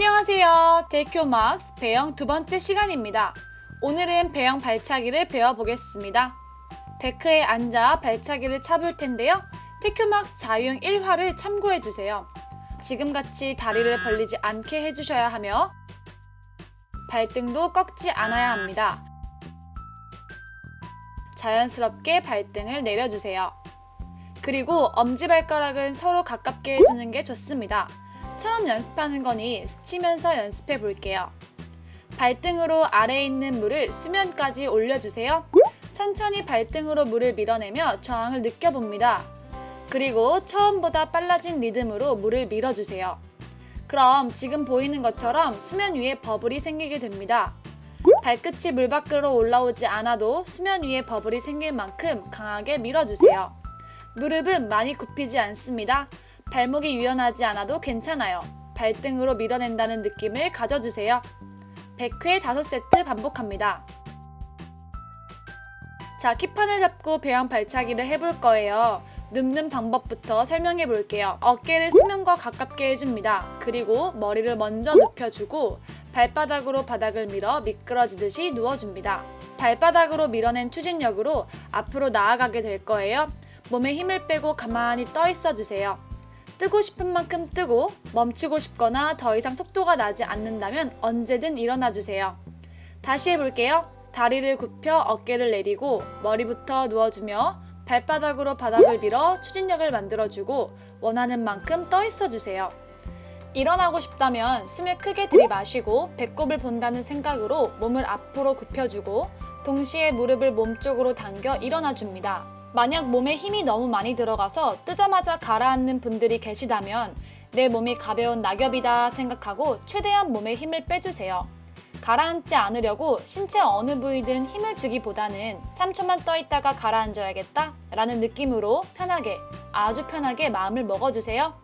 안녕하세요. 데큐막스 배영 두 번째 시간입니다. 오늘은 배영 발차기를 배워보겠습니다. 데크에 앉아 발차기를 차볼 텐데요. 테큐막스 자유형 1화를 참고해주세요. 지금같이 다리를 벌리지 않게 해주셔야 하며 발등도 꺾지 않아야 합니다. 자연스럽게 발등을 내려주세요. 그리고 엄지발가락은 서로 가깝게 해주는 게 좋습니다. 처음 연습하는 거니 스치면서 연습해 볼게요. 발등으로 아래에 있는 물을 수면까지 올려주세요. 천천히 발등으로 물을 밀어내며 저항을 느껴봅니다. 그리고 처음보다 빨라진 리듬으로 물을 밀어주세요. 그럼 지금 보이는 것처럼 수면 위에 버블이 생기게 됩니다. 발끝이 물 밖으로 올라오지 않아도 수면 위에 버블이 생길 만큼 강하게 밀어주세요. 무릎은 많이 굽히지 않습니다. 발목이 유연하지 않아도 괜찮아요. 발등으로 밀어낸다는 느낌을 가져주세요. 100회 5세트 반복합니다. 자, 키판을 잡고 배양 발차기를 해볼 거예요. 눕는 방법부터 설명해 볼게요. 어깨를 수면과 가깝게 해줍니다. 그리고 머리를 먼저 눕혀주고 발바닥으로 바닥을 밀어 미끄러지듯이 누워줍니다. 발바닥으로 밀어낸 추진력으로 앞으로 나아가게 될 거예요. 몸에 힘을 빼고 가만히 떠 있어 주세요. 뜨고 싶은 만큼 뜨고 멈추고 싶거나 더 이상 속도가 나지 않는다면 언제든 일어나 주세요. 다시 해볼게요. 다리를 굽혀 어깨를 내리고 머리부터 누워주며 발바닥으로 바닥을 밀어 추진력을 만들어주고 원하는 만큼 떠 있어 주세요. 일어나고 싶다면 숨을 크게 들이마시고 배꼽을 본다는 생각으로 몸을 앞으로 굽혀주고 동시에 무릎을 몸쪽으로 당겨 일어나 줍니다. 만약 몸에 힘이 너무 많이 들어가서 뜨자마자 가라앉는 분들이 계시다면 내 몸이 가벼운 낙엽이다 생각하고 최대한 몸에 힘을 빼주세요. 가라앉지 않으려고 신체 어느 부위든 힘을 주기보다는 3초만 떠있다가 가라앉아야겠다 라는 느낌으로 편하게 아주 편하게 마음을 먹어주세요.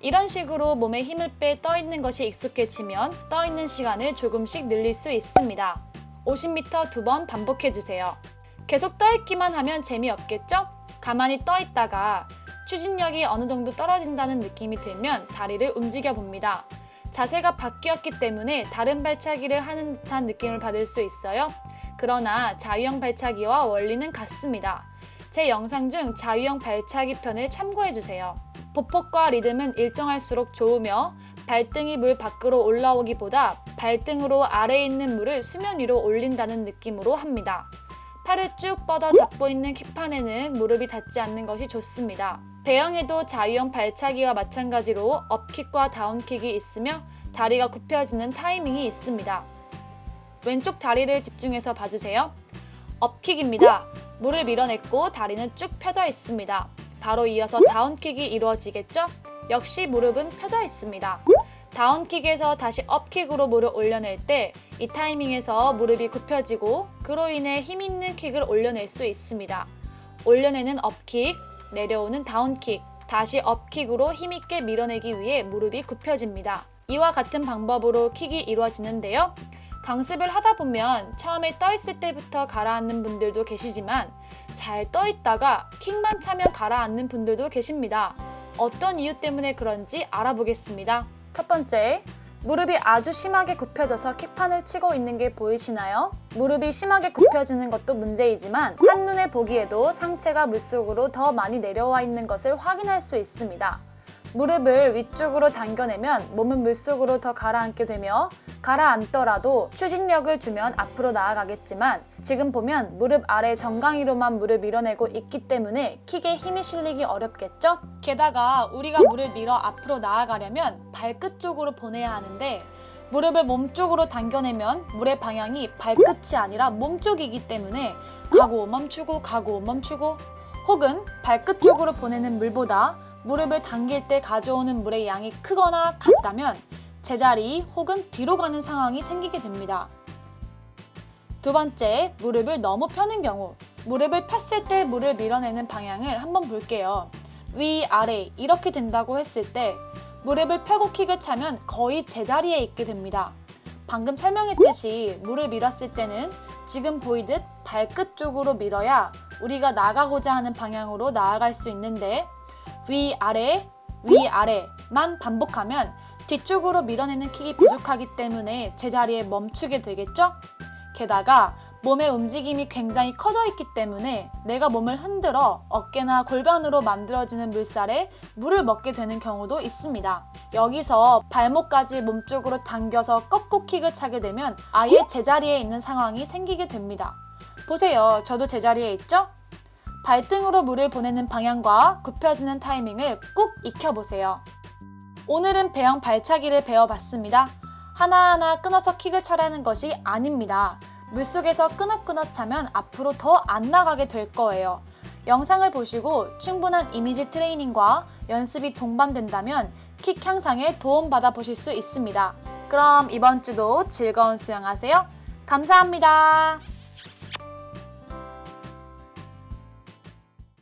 이런 식으로 몸에 힘을 빼 떠있는 것이 익숙해지면 떠있는 시간을 조금씩 늘릴 수 있습니다. 50m 두 번 반복해주세요. 계속 떠있기만 하면 재미없겠죠? 가만히 떠있다가 추진력이 어느 정도 떨어진다는 느낌이 들면 다리를 움직여 봅니다. 자세가 바뀌었기 때문에 다른 발차기를 하는 듯한 느낌을 받을 수 있어요. 그러나 자유형 발차기와 원리는 같습니다. 제 영상 중 자유형 발차기 편을 참고해주세요. 보폭과 리듬은 일정할수록 좋으며 발등이 물 밖으로 올라오기보다 발등으로 아래에 있는 물을 수면 위로 올린다는 느낌으로 합니다. 팔을 쭉 뻗어 잡고 있는 킥판에는 무릎이 닿지 않는 것이 좋습니다. 배영에도 자유형 발차기와 마찬가지로 업킥과 다운킥이 있으며 다리가 굽혀지는 타이밍이 있습니다. 왼쪽 다리를 집중해서 봐주세요. 업킥입니다. 물을 밀어냈고 다리는 쭉 펴져 있습니다. 바로 이어서 다운킥이 이루어지겠죠? 역시 무릎은 펴져 있습니다. 다운킥에서 다시 업킥으로 물을 올려낼 때 이 타이밍에서 무릎이 굽혀지고 그로 인해 힘있는 킥을 올려낼 수 있습니다. 올려내는 업킥, 내려오는 다운킥, 다시 업킥으로 힘있게 밀어내기 위해 무릎이 굽혀집니다. 이와 같은 방법으로 킥이 이루어지는데요. 강습을 하다 보면 처음에 떠있을 때부터 가라앉는 분들도 계시지만 잘 떠있다가 킥만 차면 가라앉는 분들도 계십니다. 어떤 이유 때문에 그런지 알아보겠습니다. 첫 번째, 무릎이 아주 심하게 굽혀져서 킥판을 치고 있는 게 보이시나요? 무릎이 심하게 굽혀지는 것도 문제이지만 한눈에 보기에도 상체가 물속으로 더 많이 내려와 있는 것을 확인할 수 있습니다. 무릎을 위쪽으로 당겨내면 몸은 물속으로 더 가라앉게 되며 가라앉더라도 추진력을 주면 앞으로 나아가겠지만 지금 보면 무릎 아래 정강이로만 물을 밀어내고 있기 때문에 킥에 힘이 실리기 어렵겠죠? 게다가 우리가 물을 밀어 앞으로 나아가려면 발끝 쪽으로 보내야 하는데 무릎을 몸쪽으로 당겨내면 물의 방향이 발끝이 아니라 몸쪽이기 때문에 가고 멈추고 가고 멈추고 혹은 발끝 쪽으로 보내는 물보다 무릎을 당길 때 가져오는 물의 양이 크거나 같다면 제자리 혹은 뒤로 가는 상황이 생기게 됩니다. 두 번째, 무릎을 너무 펴는 경우 무릎을 폈을 때 물을 밀어내는 방향을 한번 볼게요. 위, 아래 이렇게 된다고 했을 때 무릎을 펴고 킥을 차면 거의 제자리에 있게 됩니다. 방금 설명했듯이 물을 밀었을 때는 지금 보이듯 발끝 쪽으로 밀어야 우리가 나가고자 하는 방향으로 나아갈 수 있는데 위아래 위아래만 반복하면 뒤쪽으로 밀어내는 킥이 부족하기 때문에 제자리에 멈추게 되겠죠? 게다가 몸의 움직임이 굉장히 커져 있기 때문에 내가 몸을 흔들어 어깨나 골반으로 만들어지는 물살에 물을 먹게 되는 경우도 있습니다. 여기서 발목까지 몸쪽으로 당겨서 꺾고 킥을 차게 되면 아예 제자리에 있는 상황이 생기게 됩니다. 보세요. 저도 제자리에 있죠? 발등으로 물을 보내는 방향과 굽혀지는 타이밍을 꼭 익혀보세요. 오늘은 배영 발차기를 배워봤습니다. 하나하나 끊어서 킥을 차라는 것이 아닙니다. 물속에서 끊어끊어 차면 앞으로 더 안 나가게 될 거예요. 영상을 보시고 충분한 이미지 트레이닝과 연습이 동반된다면 킥 향상에 도움받아 보실 수 있습니다. 그럼 이번 주도 즐거운 수영하세요. 감사합니다.